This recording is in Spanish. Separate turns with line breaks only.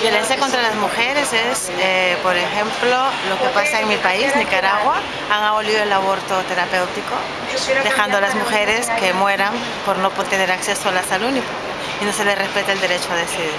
Violencia contra las mujeres es, eh, por ejemplo, lo que pasa en mi país, Nicaragua. Han abolido el aborto terapéutico, dejando a las mujeres que mueran por no tener acceso a la salud y no se les respeta el derecho a decidir.